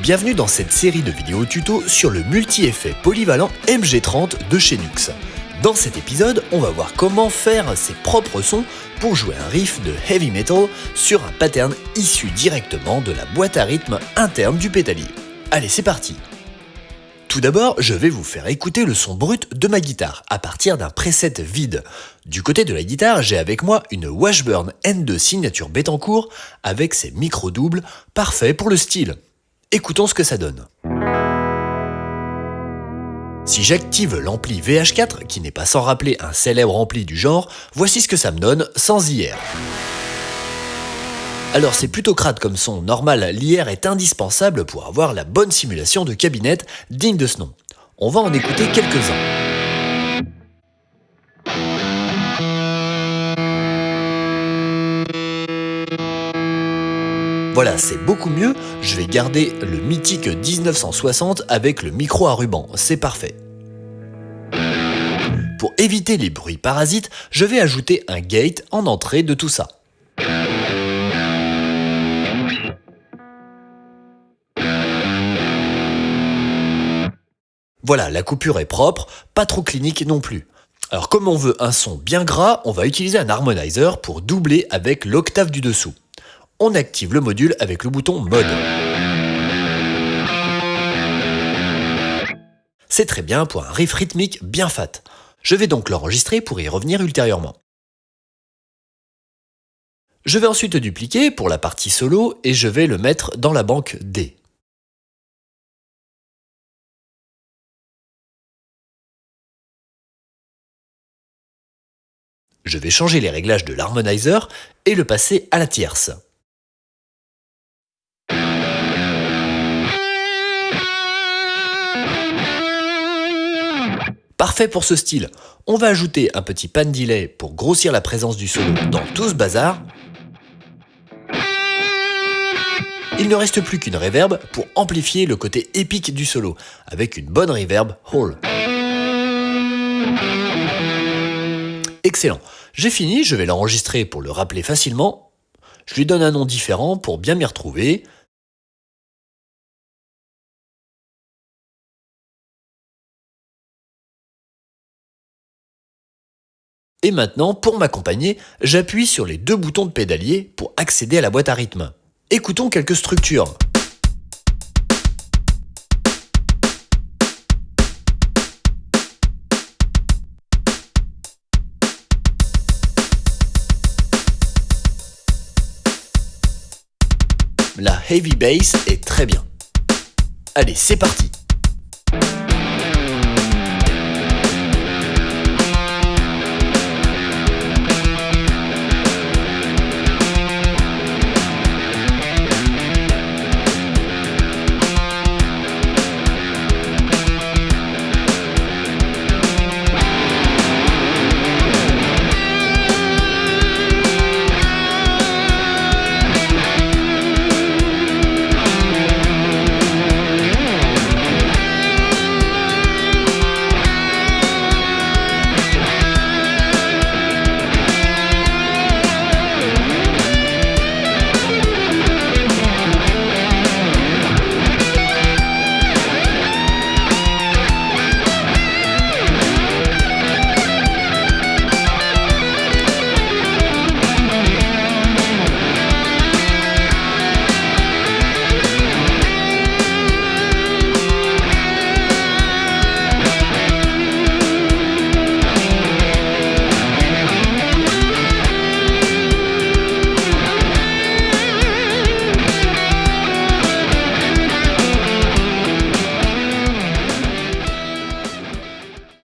bienvenue dans cette série de vidéos tuto sur le multi-effet polyvalent MG30 de chez Nux. Dans cet épisode, on va voir comment faire ses propres sons pour jouer un riff de heavy metal sur un pattern issu directement de la boîte à rythme interne du pétalier. Allez, c'est parti tout d'abord, je vais vous faire écouter le son brut de ma guitare à partir d'un preset vide. Du côté de la guitare, j'ai avec moi une Washburn N2 signature Bettencourt avec ses micro-doubles, parfait pour le style. Écoutons ce que ça donne. Si j'active l'ampli VH4, qui n'est pas sans rappeler un célèbre ampli du genre, voici ce que ça me donne sans IR. Alors c'est plutôt crade comme son, normal, l'IR est indispensable pour avoir la bonne simulation de cabinette digne de ce nom. On va en écouter quelques-uns. Voilà, c'est beaucoup mieux, je vais garder le mythique 1960 avec le micro à ruban, c'est parfait. Pour éviter les bruits parasites, je vais ajouter un gate en entrée de tout ça. Voilà, la coupure est propre, pas trop clinique non plus. Alors comme on veut un son bien gras, on va utiliser un harmonizer pour doubler avec l'octave du dessous. On active le module avec le bouton Mode. C'est très bien pour un riff rythmique bien fat. Je vais donc l'enregistrer pour y revenir ultérieurement. Je vais ensuite dupliquer pour la partie solo et je vais le mettre dans la banque D. Je vais changer les réglages de l'harmonizer et le passer à la tierce. Parfait pour ce style. On va ajouter un petit pan delay pour grossir la présence du solo dans tout ce bazar. Il ne reste plus qu'une reverb pour amplifier le côté épique du solo, avec une bonne reverb Hall. Excellent. J'ai fini, je vais l'enregistrer pour le rappeler facilement. Je lui donne un nom différent pour bien m'y retrouver. Et maintenant, pour m'accompagner, j'appuie sur les deux boutons de pédalier pour accéder à la boîte à rythme. Écoutons quelques structures. La heavy bass est très bien. Allez, c'est parti